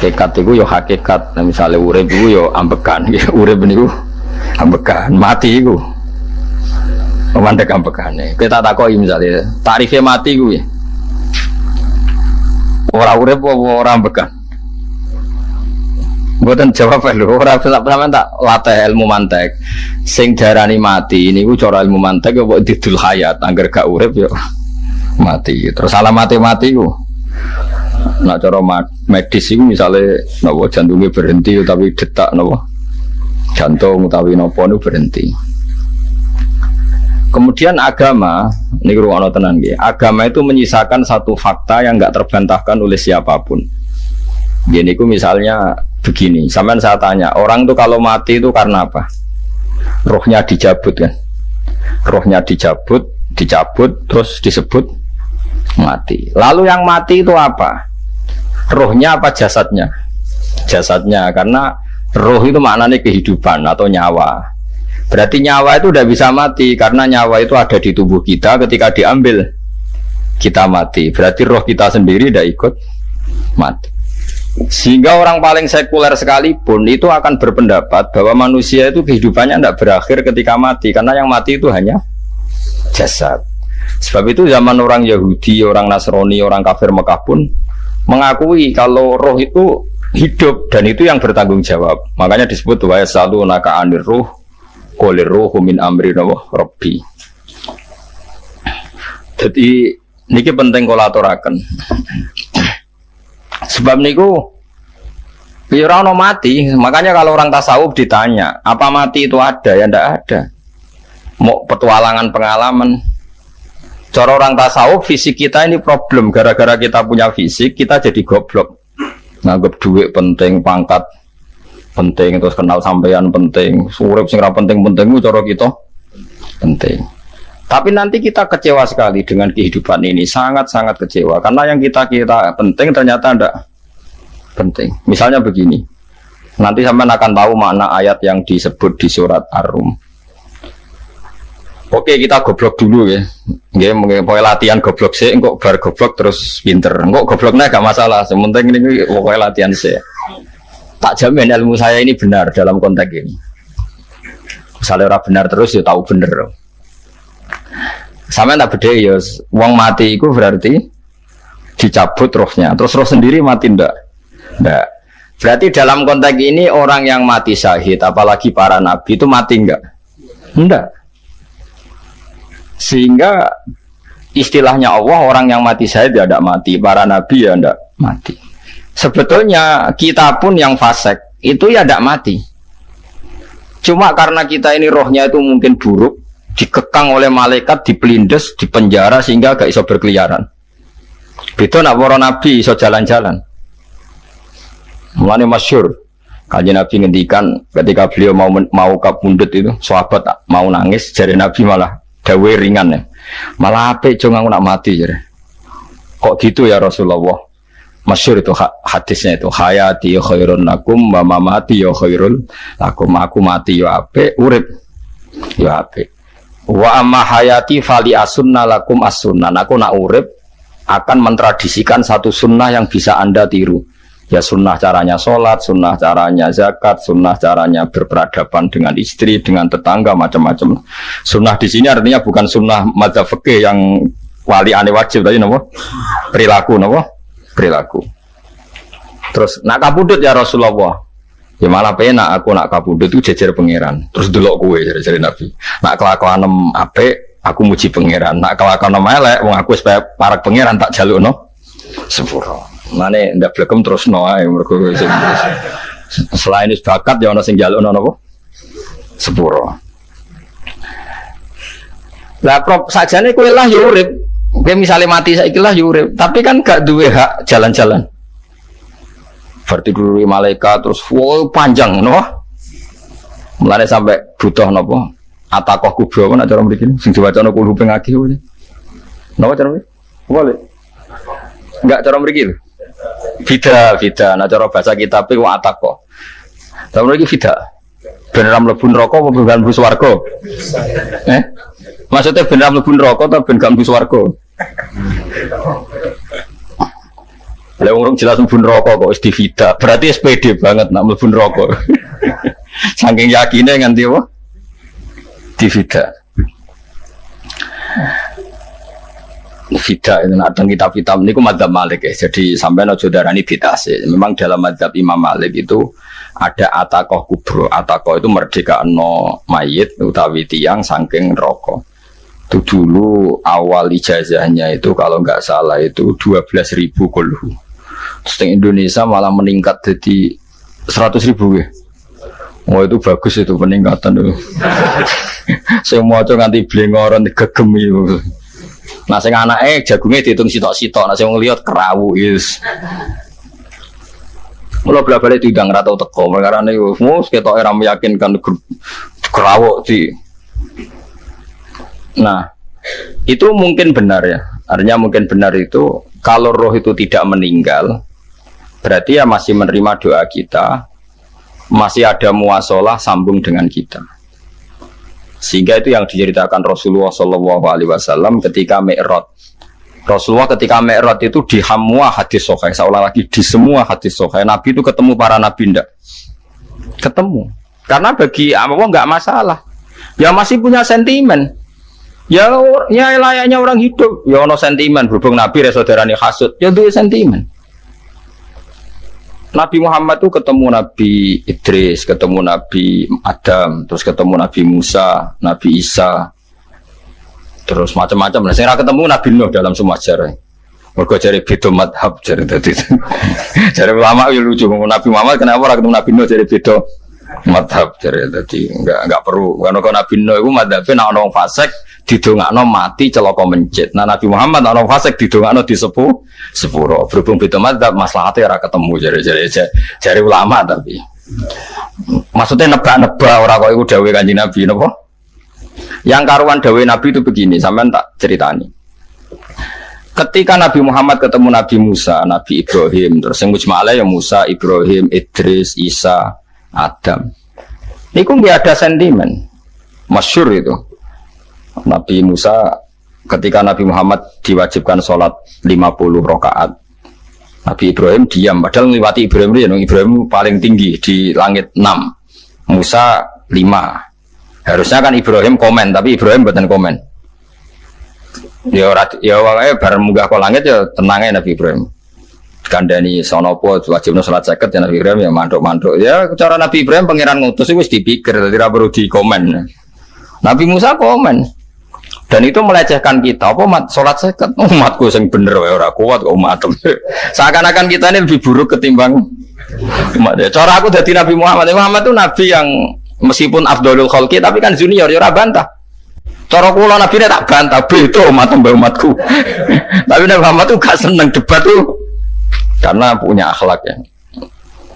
hakikat itu yo hakikat. Nah, misalnya urip itu yo ambekan. Urip niku ambekan. Mati itu Memandek ambekan kita takoi misalnya tarifnya mati gue orang urip orang ambekan. Buatan jawab lho, ora sama tak latih ilmu mantek. Sing darani mati ini gue cara ilmu mantek ya buat didul hayat, angger gak urip yo mati. Terus salah mati-mati gue Nak cara medis itu misalnya nopo jantungnya berhenti tapi detak nopo jantung tapi nopo itu berhenti. Kemudian agama, ini ruang tenan ya. Agama itu menyisakan satu fakta yang nggak terbantahkan oleh siapa pun. Gini ku misalnya begini, sampai saya tanya, orang tuh kalau mati itu karena apa? Rohnya dicabut kan? Rohnya dicabut, dicabut, terus disebut mati. Lalu yang mati itu apa? Rohnya apa jasadnya? Jasadnya karena roh itu maknanya kehidupan atau nyawa. Berarti nyawa itu udah bisa mati karena nyawa itu ada di tubuh kita ketika diambil kita mati. Berarti roh kita sendiri tidak ikut mati. Sehingga orang paling sekuler sekalipun itu akan berpendapat bahwa manusia itu kehidupannya tidak berakhir ketika mati karena yang mati itu hanya jasad. Sebab itu zaman orang Yahudi, orang Nasrani, orang kafir Mekah pun mengakui kalau roh itu hidup dan itu yang bertanggung jawab. Makanya disebut wa selalu naka anir roh kolir roh min amri robbi. Jadi niki penting kolaborakan. Sebab niku Ya mati, makanya kalau orang tasawuf ditanya, apa mati itu ada? Ya ndak ada. Mau petualangan pengalaman, Cara orang tasawuf fisik kita ini problem gara-gara kita punya fisik kita jadi goblok. Nganggap duit penting, pangkat penting, terus kenal sampean penting, surip sing penting-penting cara kita penting. Tapi nanti kita kecewa sekali dengan kehidupan ini, sangat-sangat kecewa karena yang kita kita penting ternyata tidak penting. Misalnya begini, nanti sampean akan tahu makna ayat yang disebut di surat Ar-Rum Oke kita goblok dulu ya, mungkin pokoknya latihan goblok sih, kok bar goblok terus pinter, kok gobloknya gak masalah, sementing ini pokoknya latihan sih. Tak jamin ilmu saya ini benar dalam konteks ini. Misalnya orang benar terus ya tahu bener. Sama tak beda ya, uang mati itu berarti dicabut rohnya, terus roh sendiri mati ndak? Ndak. Berarti dalam konteks ini orang yang mati syahid, apalagi para nabi itu mati enggak? Enggak sehingga istilahnya Allah orang yang mati saya tidak mati, para nabi ya tidak mati. Sebetulnya kita pun yang fasek itu ya tidak mati. Cuma karena kita ini rohnya itu mungkin buruk, dikekang oleh malaikat, dipelindes, dipenjara sehingga gak iso berkeliaran. Itu nak para nabi iso jalan-jalan. Mulane masyur. Kajian Nabi ngendikan ketika beliau mau mau kabundut itu, sahabat mau nangis, jari Nabi malah dawe ringan ya. Malah apa cuma aku nak mati jadi. Kok gitu ya Rasulullah? Masyur itu hadisnya itu hayati khairun lakum wa mamati ya khairul lakum aku mati ya ape urip ya ape wa amma hayati fali asunna lakum asunna aku nak urip akan mentradisikan satu sunnah yang bisa anda tiru ya sunnah caranya sholat, sunnah caranya zakat, sunnah caranya berperadaban dengan istri, dengan tetangga, macam-macam. Sunnah di sini artinya bukan sunnah madzhab fikih yang wali aneh wajib tadi nopo perilaku nopo perilaku. Terus nak kabudut ya Rasulullah. Ya malah penak aku nak kabudut itu jejer pangeran. Terus delok kue jadi Nabi. Nak kelakuan ape aku muji pangeran. Nak kelakuan elek wong aku supaya parak pangeran tak jaluk no sepuro. Mane ndak blekem terus no ae mergo selain itu bakat ya ono sing jalukno napa? Sepuro. Lah prop sajane kowe lah ya urip. Kowe misale mati saiki lah ya urip, tapi kan gak duwe hak jalan-jalan. Berarti dulu malaikat terus wow panjang no. Mulane sampai butuh napa? Atakoh kubro apa cara mriki sing diwacana kulo ping akeh. Napa cara mriki? Boleh. Enggak cara mriki. Bida, bida. Nah cara bahasa kita tapi atak kok. Tapi lagi bida. Beneran mlebu neraka apa ben mlebu swarga? Eh? Maksudnya beneran mlebu neraka atau ben mlebu swarga? Lah orang jelas mlebu rokok kok di vida. Berarti SPD banget nak mlebu rokok. Saking yakinnya nganti apa? Di Vida itu nak kitab-kitab ini madzhab Malik ya. Jadi sampai no darani sih. Memang dalam madzhab Imam Malik itu ada atakoh kubro. Atakoh itu merdeka no mayit utawi tiang saking rokok. Itu dulu awal ijazahnya itu kalau nggak salah itu 12 ribu kulhu Terus Indonesia malah meningkat jadi 100 ribu ya. Wah itu bagus itu peningkatan itu. Semua tuh nganti blengoran gegem itu. Nah sing eh jagungnya dihitung sitok-sitok, nah sing ngeliat kerawu is. Mulai bela balik tidak ngeratau teko, karena ini mus kita era meyakinkan kerawu di. Nah itu mungkin benar ya, artinya mungkin benar itu kalau roh itu tidak meninggal, berarti ya masih menerima doa kita, masih ada muasalah sambung dengan kita. Sehingga itu yang diceritakan Rasulullah Shallallahu Alaihi Wasallam ketika Mi'raj. Rasulullah ketika Mi'raj itu di semua hadis sokai, seolah lagi di semua hadis sokai. Nabi itu ketemu para nabi ndak? Ketemu. Karena bagi Allah nggak masalah. Ya masih punya sentimen. Ya, ya layaknya orang hidup. Ya ono sentimen berhubung Nabi saudarane hasud. Ya itu sentimen. Nabi Muhammad tuh ketemu Nabi Idris, ketemu Nabi Adam, terus ketemu Nabi Musa, Nabi Isa, terus macam-macam. Nah, saya ketemu Nabi Nuh dalam semua sejarah. Mereka cari beda madhab cari tadi. cari ulama yang lucu. Nabi Muhammad kenapa orang ketemu Nabi Nuh cari beda madhab cari tadi. Enggak enggak perlu. Karena kalau Nabi Nuh itu madhabnya nak orang fasek didongakno mati celaka mencit. Nah Nabi Muhammad ana fasik didongakno di sepuh sepuro. Berhubung beda madzhab maslahatnya ora ketemu jare-jare jare ulama tapi. Maksudnya nebak-nebak ora kok iku dawuh Kanjeng Nabi napa? Yang karuan dawuh Nabi itu begini, sampean tak ceritani. Ketika Nabi Muhammad ketemu Nabi Musa, Nabi Ibrahim, terus yang mujmalah ya Musa, Ibrahim, Idris, Isa, Adam. Ini nggak ada sentimen, masyur itu. Nabi Musa ketika Nabi Muhammad diwajibkan sholat 50 rakaat Nabi Ibrahim diam. Padahal melewati Ibrahim itu Ibrahim paling tinggi di langit 6 Musa 5 harusnya kan Ibrahim komen tapi Ibrahim bukan komen. Ya ya wae bareng munggah ke langit ya tenangnya Nabi Ibrahim kandani sonopo wajib sholat seket ya Nabi Ibrahim ya manduk-manduk ya cara Nabi Ibrahim pangeran ngutus itu dipikir tidak perlu di komen Nabi Musa komen. Dan itu melecehkan kita. Apa mat sholat seket? Umatku yang bener ya orang kuat kok umat seakan-akan kita ini lebih buruk ketimbang umat. Ya cara aku dari Nabi Muhammad. Muhammad itu Nabi yang meskipun Abdul Khalki tapi kan junior ya bantah. Cara kula Nabi tak bantah. Itu umat umatku. Tapi Nabi Muhammad itu gak seneng debat tuh karena punya akhlak ya.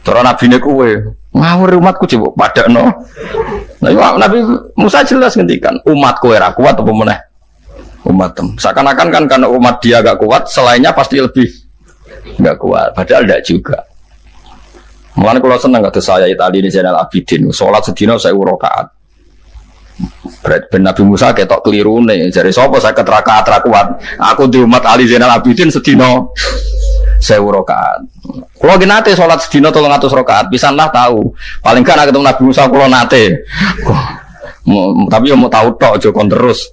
Cara Nabi ini kue ngawur umatku coba pada no nah, Nabi Musa jelas ngendikan umatku era kuat apa meneh? Umat seakan-akan kan karena umat dia gak kuat selainnya pasti lebih gak kuat. Padahal tidak juga. Mulanya kalau seneng kata saya Itali ini Zainal Abidin sholat sedina saya urokaat Berat ben Nabi Musa ketok keliru nih. Jadi sopo saya keteraka kuat? Aku di umat Ali Zainal Abidin sedino saya rokaat. Kalau gini nate sholat sedino tolong atas rokaat, bisa lah tahu. Paling kan ketemu Nabi Musa kalau nate. Tapi yang mau tahu tok jokon terus.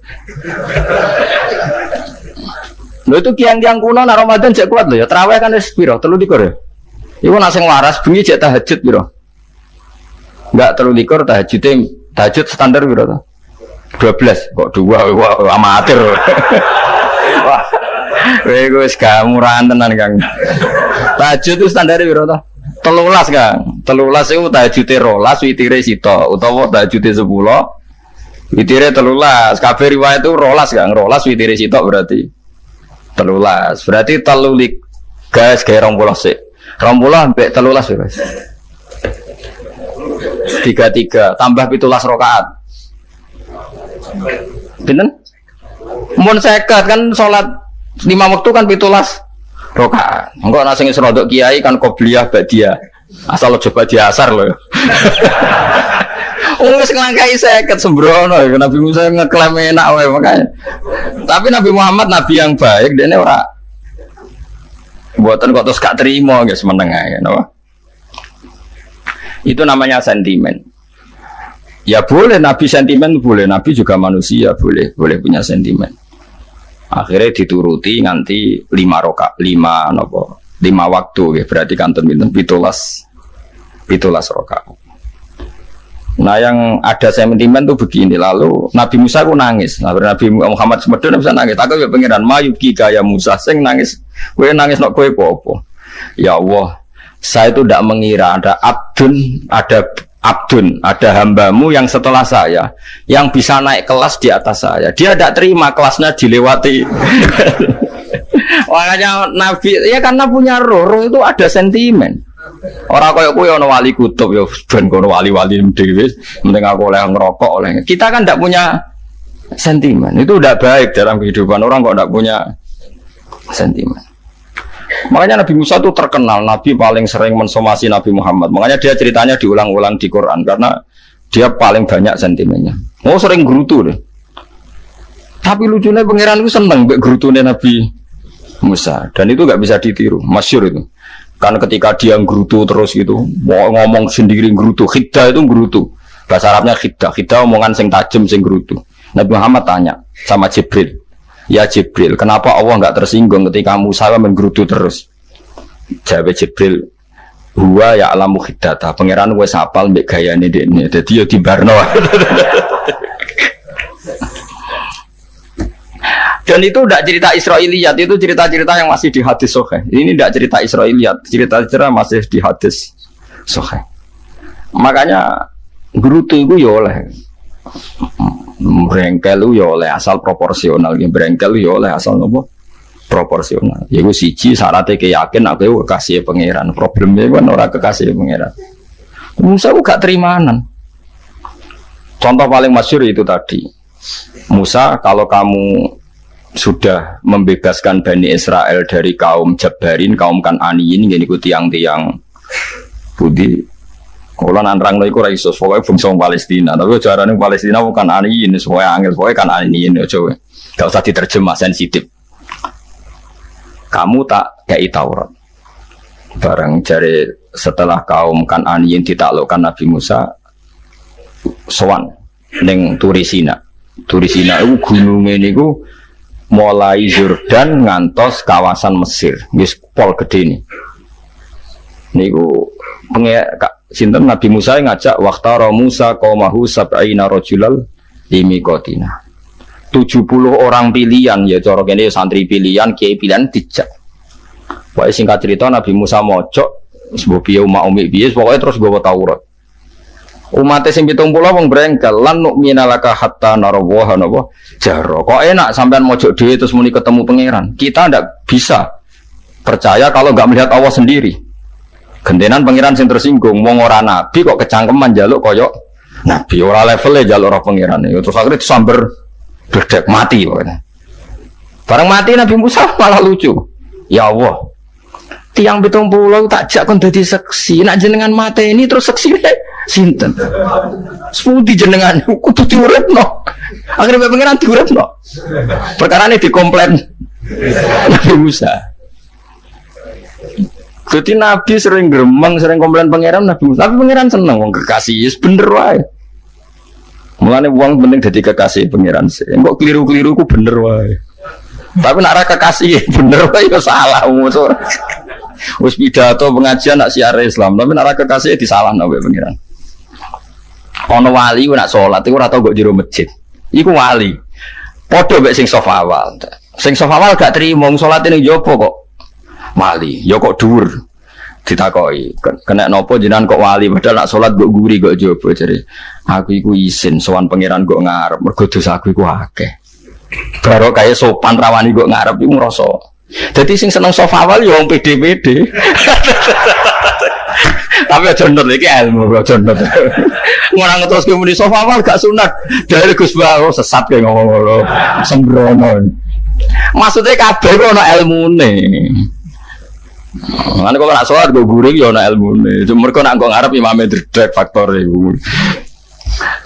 Lo itu kian-kian kuno na Ramadan cek kuat lo ya. Terawih kan es piro, telu dikur ya. Iku nasi waras bunyi cek tahajud piro. Enggak telu dikur tahajud tahajud standar piro tuh. 12 kok dua wah amatir. Wah. Kowe wis gak murahan tenan, Kang. Tahajud itu standar piro to? Telulas, Kang. Telulas iku tahajude rolas, witire sito, utawa tahajude 10. Witire telulas. Kabeh riwayat itu rolas, Kang. Rolas witire sito berarti telulas. Berarti telulik guys kayak rompulah sih. Rompulah sampai telulas guys. Tiga tiga tambah pitulas rokaat. Pinten? Mun seket kan sholat lima waktu kan pitulas rokaat enggak nasi serodok kiai kan kobliyah dia asal lo coba diasar lo Oh, wis nglangkai seket sembrono Nabi Musa ngeklaim enak wae makanya. Tapi Nabi Muhammad nabi yang baik dia ora Buatan kok terus gak terima guys menengah ya, no? Itu namanya sentimen. Ya boleh Nabi sentimen boleh Nabi juga manusia boleh boleh punya sentimen. Akhirnya dituruti nanti lima roka lima nopo lima waktu ya berarti kantor minum pitulas pitulas roka. Nah yang ada sentimen tuh begini lalu Nabi Musa aku nangis. Nah, Nabi Muhammad semedon bisa nangis. Aku ya pengiran mayu kaya Musa sing nangis. Kue nangis nak kue popo. Ya Allah, saya itu tidak mengira ada abdun, ada abdun, ada hambamu yang setelah saya yang bisa naik kelas di atas saya. Dia tidak terima kelasnya dilewati. Makanya Nabi ya karena punya roh, roh itu ada sentimen. Orang kaya kowe ana wali kutub ya ben kono wali-wali dhewe penting aku oleh ngerokok oleh. Kita kan tidak punya sentimen. Itu udah baik dalam kehidupan orang kok tidak punya sentimen. Makanya Nabi Musa itu terkenal Nabi paling sering mensomasi Nabi Muhammad. Makanya dia ceritanya diulang-ulang di Quran karena dia paling banyak sentimennya. Oh sering gerutu deh. Tapi lucunya pangeran itu seneng mbek gerutune Nabi Musa dan itu nggak bisa ditiru, masyur itu. Kan ketika dia gerutu terus gitu, mau ngomong sendiri gerutu, khiddah itu gerutu. Bahasa Arabnya khiddah, khiddah omongan sing tajam sing gerutu. Nabi Muhammad tanya sama Jibril, Ya Jibril, kenapa Allah nggak tersinggung ketika Musa menggerutu terus? Jawab Jibril, Huwa ya alamu hidata, pangeran gue sapal mbek ini ini, jadi ya di Barno. Dan itu udah cerita Israiliyat, itu cerita-cerita yang masih di hadis sohe. Ini tidak cerita Israiliyat, cerita-cerita masih di hadis sohe. Makanya gerutu itu ya oleh Brengkel ya oleh asal proporsional, ya brengkel ya oleh asal nopo proporsional. Ya gue siji syaratnya keyakin aku kekasih pangeran. Problemnya kan orang kekasih pangeran. Musa gue gak terimanan. Contoh paling masyur itu tadi. Musa kalau kamu sudah membebaskan Bani Israel dari kaum Jabarin, kaum Kananiin, ini tiang-tiang Budi kalau nantrang lo iku raiso, pokoknya bangsa Palestina. Tapi caranya Palestina bukan ani ini, semuanya angin, pokoknya kan ani ini, coba. Gak usah diterjemah sensitif. Kamu tak kayak Taurat. Bareng jari setelah kaum kan aniin ditaklukkan Nabi Musa, sowan neng Turisina. Turisina itu gunung ini ku mulai Jordan ngantos kawasan Mesir, wis pol gede nih. Niku pengen sinten? Nabi Musa yang ngajak waktara Musa qaumahu sab'ina rajulal limikotina 70 orang pilihan ya cara ini santri pilihan kiai pilihan dijak. Pokoknya singkat cerita Nabi Musa mojok sebuah piye umat umi piye pokoknya terus gue Taurat. Umatnya sing pitung pulau wong brengkel lan nu'minalaka hatta narawaha napa? Jaro. Kok enak sampean mojok dhewe terus muni ketemu pangeran? Kita ndak bisa percaya kalau nggak melihat Allah sendiri Gentenan pangeran sing tersinggung, wong ora nabi kok kecangkeman jaluk koyok nabi ora levelnya jaluk ora pangeran. itu Terus akhirnya samber berdek mati pokoknya. Barang mati Nabi Musa malah lucu. Ya Allah, tiang betung pulau tak jak kon dadi seksi. Nak jenengan mati ini terus seksi sinten. Sepudi jenengan kudu diuripno. Akhirnya pangeran diuripno. Perkara ini dikomplain Nabi Musa. Jadi Nabi sering gremeng, sering komplain pangeran Nabi Musa. Tapi pangeran seneng wong kekasih, yes, bener wae. Mulane uang penting jadi kekasih pangeran sih. Kok keliru-keliru ku bener wae. Tapi nak ra kekasih bener wae ya salah musuh. Wis pidato pengajian nak siar Islam, tapi nak ra kekasih disalah nawe pangeran. Ono wali nak salat iku ora tau kok jero masjid. Iku wali. Padha mek sing sofa awal. Sing sofa awal gak terima salat ning jopo kok wali. Ya kok dhuwur ditakoi kena nopo jenengan kok wali padahal nak salat kok guri kok jopo jadi aku iku isin sowan pangeran kok ngarep. Mergo dosa aku iku akeh. Baru kayak sopan rawani kok ngarep iku ngrasa. Jadi sing seneng sofa awal ya wong pede-pede tapi aja nut iki ilmu aja nut ngono terus kemuni sofa awal gak sunat. Dari Gus Bawo sesat kayak ngomong ngono. Sembrono. Maksudnya kabeh ana ilmune Mana kok nak sholat gue guring ya nak ilmu nih. Cuma mereka nak gue ngarep imamnya dredek faktor itu.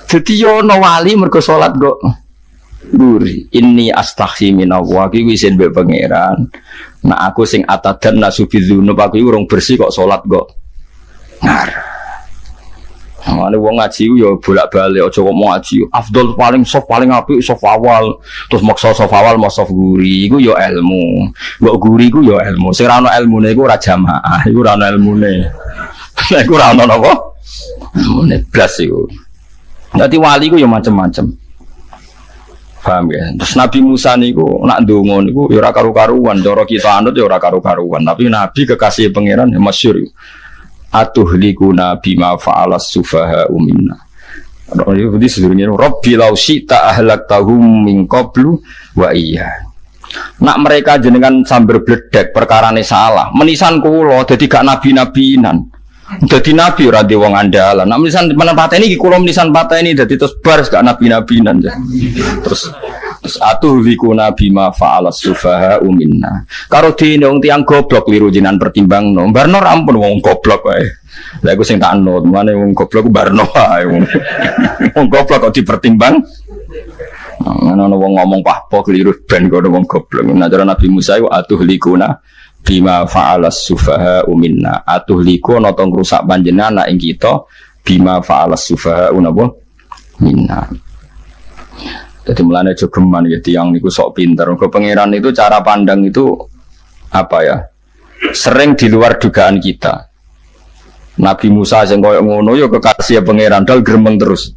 Jadi yo no wali mereka sholat gue guri ini astaghi minallah iki wis mbek pangeran nah aku sing atadan nasubidzunub aku urung bersih kok salat kok ngar Mane wong ngaji yo bolak-balik aja kok mau ngaji. Afdol paling soft paling apik soft awal. Terus maksa soft awal mau soft guri iku yo ilmu. Mbok guri iku yo ilmu. Sing ora ono ilmune iku ora jamaah, iku ora ono ilmune. Lah iku ora ono napa? Ilmune blas iku. Dadi wali iku yo macem-macem. Paham ya? Terus Nabi Musa niku nak ndonga niku ya ora karu-karuan, cara kita anut ya ora karu-karuan, tapi Nabi kekasih pangeran ya masyhur. Atuhlikuna bima fa'alas sufaha umina. Jadi sebenarnya Rabbi lau syi'ta ahlak tahum min qablu wa iya. Nak mereka jenengan sambil bledek perkara salah, menisan kulo jadi gak nabi-nabinan. Jadi nabi ora di wong andalan. Nak menisan menempat ini kulo menisan patah ini jadi terus baris gak nabi-nabinan. Terus terus atuh liku nabi ma fa'ala sufaha uminna. Karo di wong tiang goblok liru jinan pertimbang no. Barno rampun wong goblok wae. Lah iku sing tak anut, mana wong goblok barno wae wong. Wong goblok kok dipertimbang. Ana wong ngomong pahpo keliru ben kok wong goblok. Nah cara Nabi Musa iku atuh likuna bima fa'alas sufaha uminna atuh liko notong rusak panjenengan anak ing kita bima fa'alas sufaha unapa minna jadi mulanya jogeman ya tiang niku sok pinter. Ke pangeran itu cara pandang itu apa ya? Sering di luar dugaan kita. Nabi Musa yang koyok ngono yo kekasih pangeran dal gremeng terus.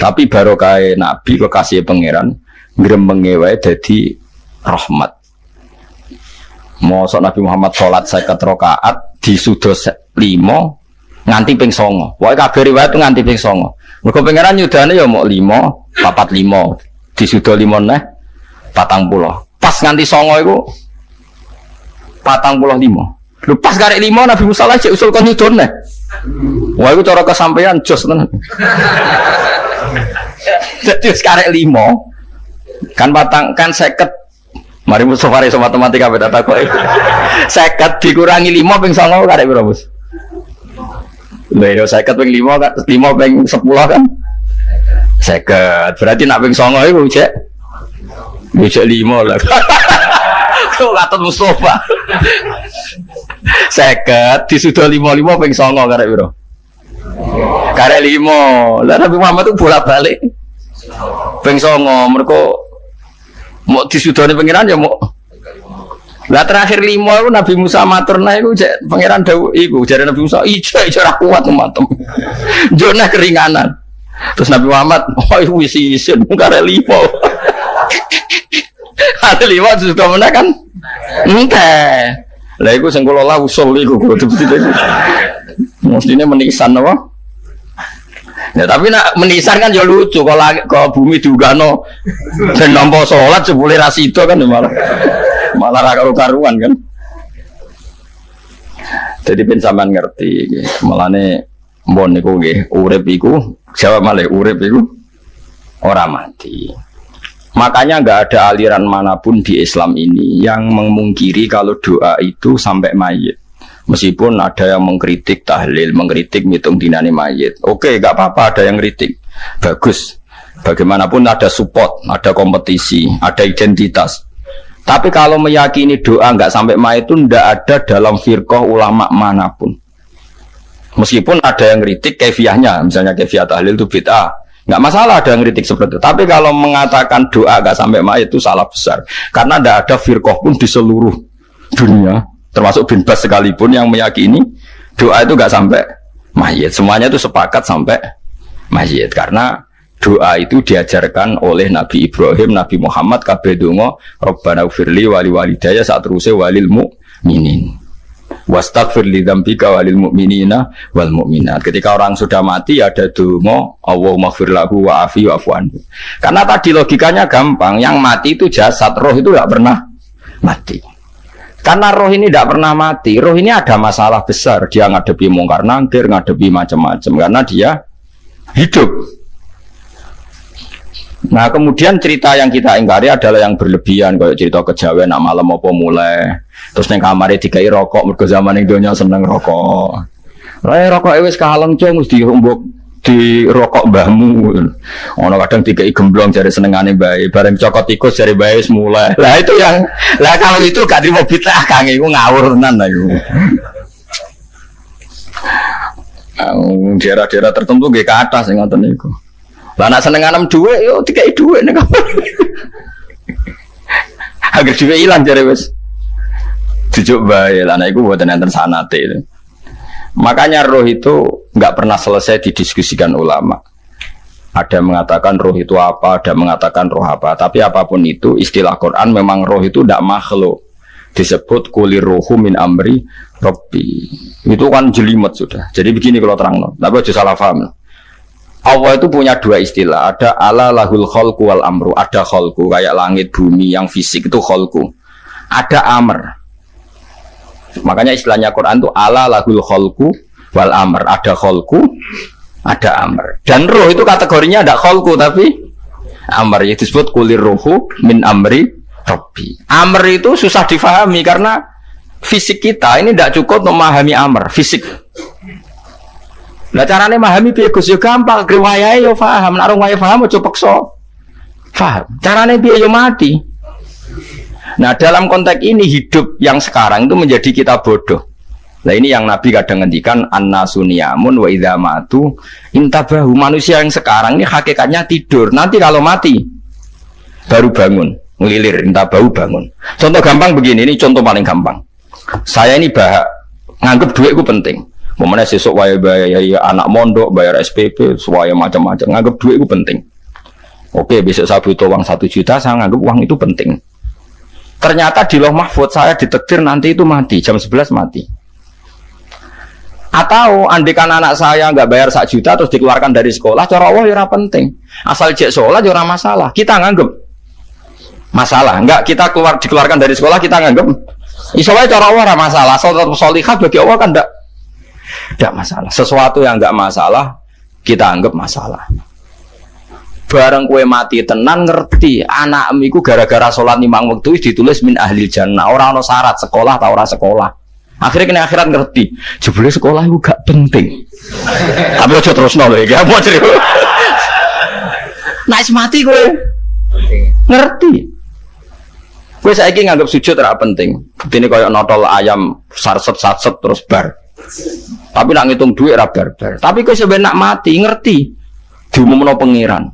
Tapi baru kayak Nabi kekasih pangeran gremeng wae jadi rahmat. Mosok Nabi Muhammad sholat seket rokaat di sudos limo nganti ping songo. Wah kabeh riwayat nganti ping songo. Mergo pangeran nyudane ya mau limo, papat limo, di sudo limo neh patang pulau. Pas nganti songo itu patang pulau limo. Lu pas garek limo Nabi Musa lah cek usul kon nyudon neh. Wah itu cara kesampaian jos tenan. Jadi sekarang limo kan patang kan seket Mari Mustafa iso matematika beda kok. Seket dikurangi lima ping songo karek piro, Bos? Lha yo seket ping lima kan lima ping sepuluh kan? Seket. Berarti nak ping songo iku cek. Cek lima lah. Kok kata Mustafa. Seket disudah lima lima ping songo karek piro? Karek lima. Lah Nabi Muhammad tuh bolak-balik. Ping songo mereka mau disudoni pangeran ya mau lah terakhir lima itu Nabi Musa matur nah itu pangeran Dawu itu jadi Nabi Musa ijo ijo kuat matem jona keringanan terus Nabi Muhammad oh itu isi isin ada lima ada lima sudah mana kan? Entah lah itu sengkolo lah usul itu. Mestinya menisan apa? Ya tapi nak menisan kan ya lucu kalau ke bumi no dan nampak sholat sepuluh rasito kan ya malah malah karu karuan kan. Jadi pensaman ngerti, malah nih mbon niku nggih urip iku jawab malah urip iku ora mati. Makanya nggak ada aliran mana pun di Islam ini yang memungkiri kalau doa itu sampai mayit. Meskipun ada yang mengkritik tahlil, mengkritik ngitung dinani mayit. Oke, nggak apa-apa ada yang kritik. Bagus. Bagaimanapun ada support, ada kompetisi, ada identitas. Tapi kalau meyakini doa nggak sampai mayit itu nggak ada dalam firqah ulama mana pun. Meskipun ada yang kritik kefiahnya, misalnya kefiah tahlil itu bid'ah. Nggak masalah ada yang kritik seperti itu. Tapi kalau mengatakan doa nggak sampai mayit itu salah besar. Karena tidak ada firqah pun di seluruh dunia termasuk bin Bas sekalipun yang meyakini doa itu gak sampai mayit semuanya itu sepakat sampai mayit karena doa itu diajarkan oleh Nabi Ibrahim, Nabi Muhammad, kabeh donga, Rabbana ufirli wali walidaya saat terusnya walil mu'minin. Wastaghfir li dzambika walil mu'minina wal mu'minat. Ketika orang sudah mati ada donga, Allahumma ighfir lahu wa afi wa anhu. Karena tadi logikanya gampang, yang mati itu jasad, roh itu gak pernah mati. Karena roh ini tidak pernah mati. Roh ini ada masalah besar. Dia ngadepi mungkar nangkir, ngadepi macam-macam. Karena dia hidup. Nah kemudian cerita yang kita ingkari adalah yang berlebihan. Kayak cerita kejawen, nak malam apa mulai. Terus neng kamar dikai rokok. Mereka zaman ini dunia seneng rokok. Rai rokok ewes kaleng cung, mesti dihumbuk di rokok mbahmu. Ono kadang tiga gemblong jari senengane bayi, bareng cokot tikus jari bayi semula. Lah itu yang lah kalau itu gak terima bid'ah kang iku ngawur tenan lah iku. Daerah-daerah tertentu gak ke atas yang ngoten niku. Lah nak seneng anem dhuwit yo dikai dhuwit nek Agar dhuwit ilang jare wis. Dijuk bae lah nek iku mboten enten sanate. Makanya roh itu nggak pernah selesai didiskusikan ulama. Ada mengatakan roh itu apa, ada mengatakan roh apa. Tapi apa pun itu, istilah Quran memang roh itu tidak makhluk. Disebut kulir rohu min amri robbi. Itu kan jelimet sudah. Jadi begini kalau terang, tapi aja salah paham. Allah itu punya dua istilah. Ada ala lahul kholku wal amru. Ada kholku kayak langit bumi yang fisik itu kholku. Ada amr. Makanya istilahnya Quran itu ala lahul kholku wal amr. Ada kholku, ada amr. Dan roh itu kategorinya ada kholku tapi amr. Itu disebut kulir rohu min amri robbi. Amr itu susah difahami karena fisik kita ini tidak cukup memahami amr. Fisik Lah carane memahami piye Gus yo gampang, riwayahe yo paham, nek ora paham aja peksa. Paham. Carane piye yo mati. Nah dalam konteks ini hidup yang sekarang itu menjadi kita bodoh. Nah ini yang Nabi kadang ngendikan anna suniamun wa idza matu intabahu manusia yang sekarang ini hakikatnya tidur. Nanti kalau mati baru bangun, ngelilir intabahu bangun. Contoh gampang begini, ini contoh paling gampang. Saya ini bah nganggep duit itu penting. Momennya sesuk waya bayar anak mondok, bayar SPP, semuanya macam-macam. Nganggep duit itu penting. Oke, besok saya butuh uang satu juta, saya nganggep uang itu penting. Ternyata di loh mahfud saya ditektir nanti itu mati, jam 11 mati. Atau andikan anak saya nggak bayar satu juta terus dikeluarkan dari sekolah, cara Allah ya penting. Asal cek sekolah ya masalah. Kita nganggep masalah. Enggak kita keluar dikeluarkan dari sekolah kita nganggep. Isowai cara Allah masalah. Asal tetap bagi Allah kan enggak tidak masalah. Sesuatu yang nggak masalah kita anggap masalah. Barang kue mati tenan ngerti anak miku gara-gara sholat limang waktu ditulis min ahli jannah. Orang no syarat sekolah atau orang sekolah. Akhirnya kena akhirat ngerti jebule sekolah itu gak penting. Tapi aja terus nol ya mau cerita? Naik mati kue ngerti. Kue saya nganggap sujud tidak penting. Ini kayak notol ayam sarset sarset terus bar tapi nak ngitung duit rabar bar. Tapi kau sebenarnya mati ngerti diumumno pangeran.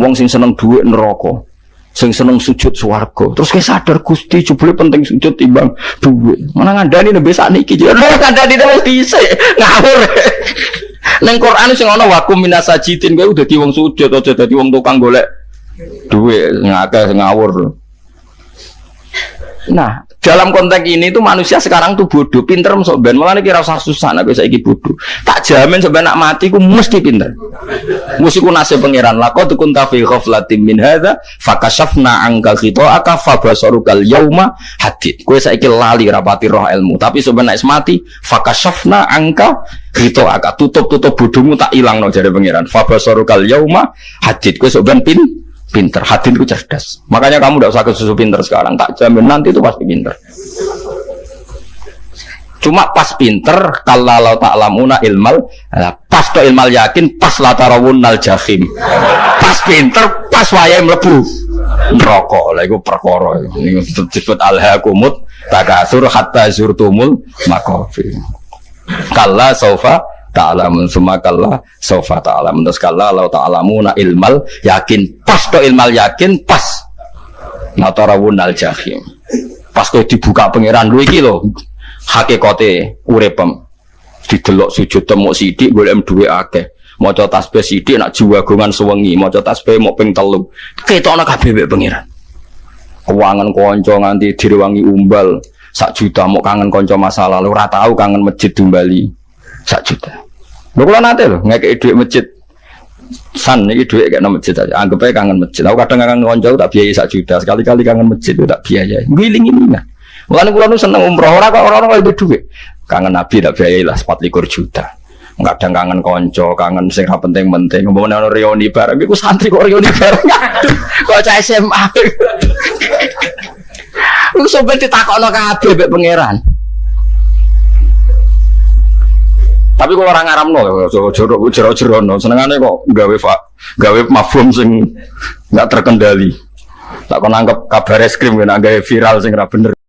Wong sing seneng duit neraka. Sing seneng sujud swarga. Terus kayak sadar Gusti jebule penting sujud timbang duit. Mana ngandani nembe sakniki. Lho ngandani wis dhisik. Ngawur. Neng Quran sing ana wakum minasajidin kowe udah di wong sujud aja dadi wong tukang golek duit ngakeh ngawur. Nah, dalam konteks ini tuh manusia sekarang tuh bodoh, pinter masuk ben. Malah kira usah susah nabi saya bodoh. Tak jamin sebenarnya mati ku mesti pinter. Mesti ku nasib pangeran. Lako tuh kunta fi ghaflatin min hadza fakashafna angka aka fabasarukal yauma hadid. Kue saiki lali rapati roh ilmu, tapi sebenarnya mati fakashafna angka aka tutup-tutup bodohmu tak hilang no jadi pangeran. Fabasarukal yauma hadid. Kue sebenarnya pin pinter. Hati itu cerdas. Makanya kamu tidak usah ke susu pinter sekarang. Tak jamin. Nanti itu pasti pinter. Cuma pas pinter kalau tak lamuna ilmal pas to ilmal yakin pas latarawun nal jahim. Pas pinter pas wayai melebu rokok lah itu perkara ini disebut alhaakumut takasur hatta zurtumul makofi kalla sofa ta'lamun sumakallah sofa ta'lamun terus kalla lau ta'lamuna ilmal yakin. Pas to ilmal yakin pas. Natarawun al jahim. Pas to dibuka pangeran lu iki lho. Hakikate uripem didelok sujud temu sidik golek duwe akeh. Maca tasbih sidik nak jiwagongan sewengi. Maca tasbih mau ping telu. Ketokno kabeh mek pangeran. Keuangan konco nganti direwangi umbal. Sak juta mau kangen konco masa lalu ora tau kangen masjid Bali sak juta. Lho nate lho ngekeki dhuwit masjid. San iki dhuwit kayak masjid aja. Anggap aja kangen masjid. Aku kadang kangen konco tak biayai sak juta. Sekali-kali kangen masjid itu tak biayai. Giling ini nah. Mulane kula nu seneng umroh ora kok orang-orang itu dhuwit. Kangen Nabi tak biayai lah 24 juta. Kadang kangen konco, kangen sing penting-penting. Ngomong ono reuni bareng iku santri kok reuni bareng. Kok cah SMA. Lu sampe ditakokno kabeh mek pangeran. Tapi kok orang ngaram no, jero jero jero no, senengane kok gawe pak, gawe mafhum sing nggak terkendali. Tak kau nangkep kabar es krim, gawe viral sing bener.